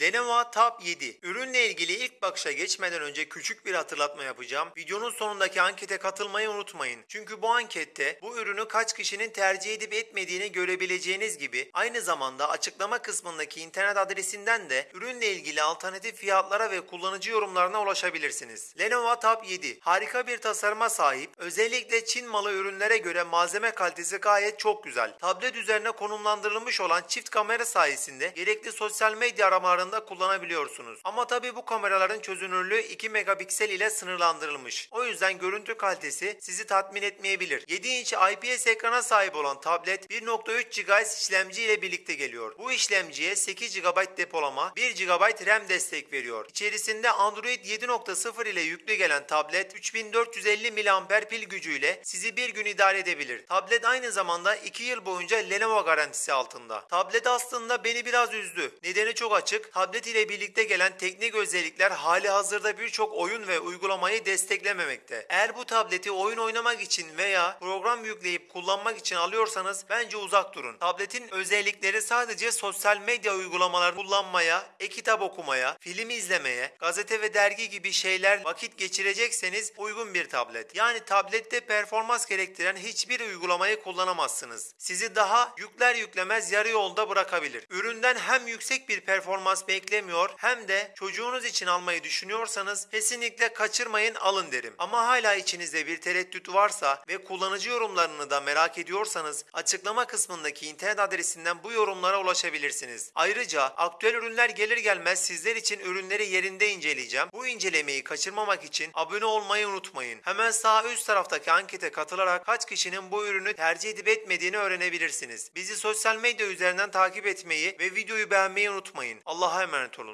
Lenovo Tab 7. Ürünle ilgili ilk bakışa geçmeden önce küçük bir hatırlatma yapacağım. Videonun sonundaki ankete katılmayı unutmayın. Çünkü bu ankette bu ürünü kaç kişinin tercih edip etmediğini görebileceğiniz gibi aynı zamanda açıklama kısmındaki internet adresinden de ürünle ilgili alternatif fiyatlara ve kullanıcı yorumlarına ulaşabilirsiniz. Lenovo Tab 7 harika bir tasarıma sahip. Özellikle Çin malı ürünlere göre malzeme kalitesi gayet çok güzel. Tablet üzerine konumlandırılmış olan çift kamera sayesinde gerekli sosyal medya aramalarında kullanabiliyorsunuz. Ama tabi bu kameraların çözünürlüğü 2 megapiksel ile sınırlandırılmış. O yüzden görüntü kalitesi sizi tatmin etmeyebilir. 7 inç IPS ekrana sahip olan tablet 1.3 GHz işlemci ile birlikte geliyor. Bu işlemciye 8 GB depolama, 1 GB RAM destek veriyor. İçerisinde Android 7.0 ile yüklü gelen tablet 3450 mAh pil gücüyle sizi bir gün idare edebilir. Tablet aynı zamanda 2 yıl boyunca Lenovo garantisi altında. Tablet aslında beni biraz üzdü. Nedeni çok açık. Tablet ile birlikte gelen teknik özellikler hali hazırda birçok oyun ve uygulamayı desteklememekte. Eğer bu tableti oyun oynamak için veya program yükleyip kullanmak için alıyorsanız bence uzak durun. Tabletin özellikleri sadece sosyal medya uygulamalarını kullanmaya, e-kitap okumaya, film izlemeye, gazete ve dergi gibi şeyler vakit geçirecekseniz uygun bir tablet. Yani tablette performans gerektiren hiçbir uygulamayı kullanamazsınız. Sizi daha yükler yüklemez yarı yolda bırakabilir. Üründen hem yüksek bir performans beklemiyor hem de çocuğunuz için almayı düşünüyorsanız kesinlikle kaçırmayın alın derim. Ama hala içinizde bir tereddüt varsa ve kullanıcı yorumlarını da merak ediyorsanız açıklama kısmındaki internet adresinden bu yorumlara ulaşabilirsiniz. Ayrıca aktüel ürünler gelir gelmez sizler için ürünleri yerinde inceleyeceğim. Bu incelemeyi kaçırmamak için abone olmayı unutmayın. Hemen sağ üst taraftaki ankete katılarak kaç kişinin bu ürünü tercih edip etmediğini öğrenebilirsiniz. Bizi sosyal medya üzerinden takip etmeyi ve videoyu beğenmeyi unutmayın. Allah'a emanet olun.